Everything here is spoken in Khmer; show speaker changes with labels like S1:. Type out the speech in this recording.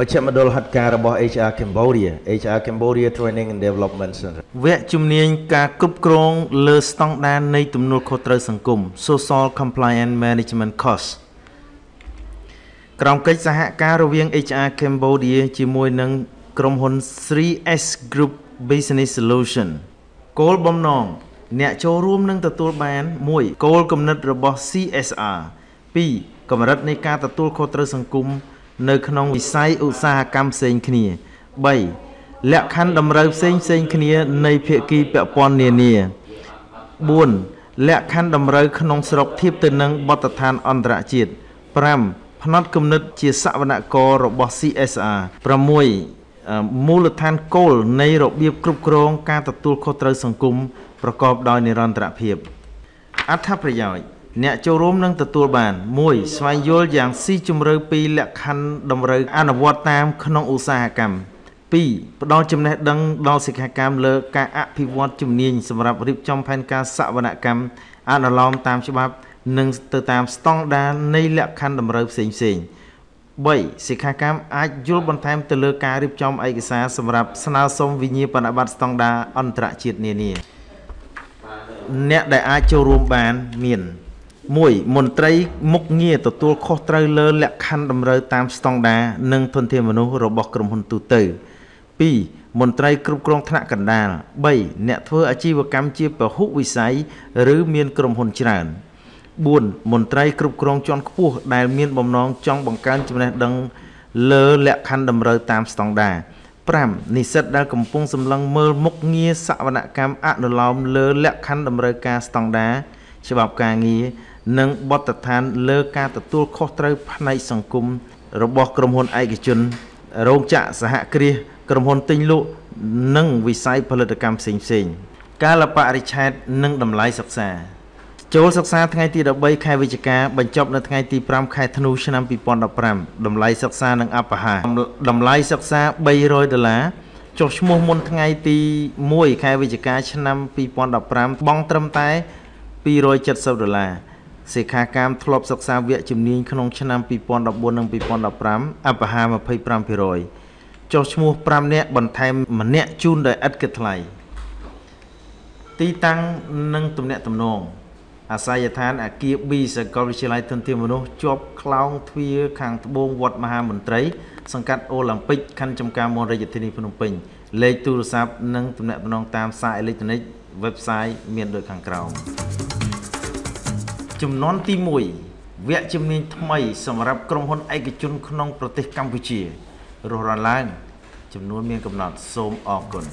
S1: មជ្ឈមណ្ឌលហិតការរបស់ HR Cambodia HR Cambodia Training and Development Center
S2: វគ្គជំនាញការគ្រប់គ្រងលើស្តង់ដារនៃទំនួលខុសត្រូវសង្គម Social Compliance Management Course ក្រោមកិច្ចសហការរវាង HR Cambodia ជាមួយនឹងក្រុមហ៊ុន 3S Group Business Solution គោលបំណងអ្នកចូលរួមនឹងទទួលបាន1គោលគំនិតរបស់ CSR 2កម្រិតនៃការទទួលខុសត្រូវសង្គម នៅក្នុងវិស័យឧស្សាហកម្មផ្សេងគ្នា3លក្ខខណ្ឌតម្រូវផ្សេងផ្សេងគ្នានៃភាគីពាក់ព័ន្ធនានា4លក្ខខណ្ឌតម្រូវក្នុងស្រុកធៀបទៅនឹងបទដ្ឋានអន្តរជាតិ5ផ្នត់គំនិតជាសវនកររបស់ CSR 6មូលដ្ឋានគោលនៃរបៀបគ្រប់គ្រងការទទួលខុសត្រូវសង្គមប្រកបដោយនិរន្តរភាពអត្ថប្រយោជន៍ អ្នកចូលរួមនឹងទទួលបាន1ស្វែងយល់យ៉ាងស៊ីជម្រៅពីលក្ខខណ្ឌតម្រូវអនុវត្តតាមក្នុងឧស្សាហកម្ម2ផ្ដល់ចំណេះដឹងដល់សិក្ខាកាមលើការអភិវឌ្ឍជំនាញសម្រាប់រៀបចំផែនការសវនកម្មអនុលោមតាមច្បាប់ និងទៅតាមស្តង់ដារនៃលក្ខខណ្ឌតម្រូវផ្សេងផ្សេង3សិក្ខាកាមអាចយល់បន្ថែមទៅលើការរៀបចំឯកសារសម្រាប់ស្នើសុំវិញ្ញាបនបត្រស្តង់ដារអន្តរជាតិនានាអ្នកដែលអាចចូលរួមបានមាន 1មន្ត្រីមុខងារទទួលខុសត្រូវលើលក្ខខណ្ឌតម្រូវតាមស្តង់ដារនិងធនធានមនុស្សរបស់ក្រុមហ៊ុនទូទៅ2មន្ត្រីគ្រប់គ្រងថ្នាក់កណ្ដាល3អ្នកធ្វើអាជីវកម្មជាពហុវិស័យឬមានក្រុមហ៊ុនច្រើន4មន្ត្រីគ្រប់គ្រងជាន់ខ្ពស់ដែលមានបំណងចង់បង្កើនចំណេះដឹងលើលក្ខខណ្ឌតម្រូវតាមស្តង់ដារ5និស្សិតដែលកំពុងសម្លឹងមើលមុខងារសវនកម្មអនុលោមលើលក្ខខណ្ឌតម្រូវការស្តង់ដារច្បាប់ការងារ និងបទដ្ឋានលើការទទួលខុសត្រូវផ្នែកសង្គមរបស់ក្រុមហ៊ុនឯកជនរោងចក្រសហគ្រាសក្រុមហ៊ុនទិញលក់និងវិស័យផលិតកម្មផ្សេងៗកាលបរិច្ឆេទនិងតម្លៃសិក្សាចូលសិក្សាថ្ងៃទី13ខែវិច្ឆិកាបញ្ចប់នៅថ្ងៃទី5ខែធ្នូឆ្នាំ2015តម្លៃសិក្សានិងអបហាតម្លៃសិក្សា300ដុល្លារចុះឈ្មោះមុនថ្ងៃទី1ខែវិច្ឆិកាឆ្នាំ2015បង់ត្រឹមតែ270ដុល្លារ សិក្ខាកាមធ្លាប់សិក្សាវគ្គជំនាញក្នុងឆ្នាំ2014និង2015អបហា25%ចុះឈ្មោះ5នាក់បន្ថែមម្នាក់ជូនដោយឥតគិតថ្លៃទីតាំងនិងទំនាក់ទំនងអាស័យដ្ឋានអាគារ B សាកលវិទ្យាល័យធនធានមនុស្សជាប់ខ្លោងទ្វារខាងត្បូងវត្តមហាមន្ត្រី សង្កាត់អូឡ িম্প ិកខណ្ឌចំការមនរាជធានីភ្នំពេញលេខទូរស័ព្ទនិងទំនាក់ទំនងតាមសារអេឡិចត្រូនិក website មានដូចខាងក្រោម ចំនួនទី1វគ្គជំនាញថ្មីសម្រាប់ក្រុមហ៊ុនឯកជនក្នុងប្រទេសកម្ពុជារស់រានឡើងចំនួនមានកំណត់សូមអរគុណ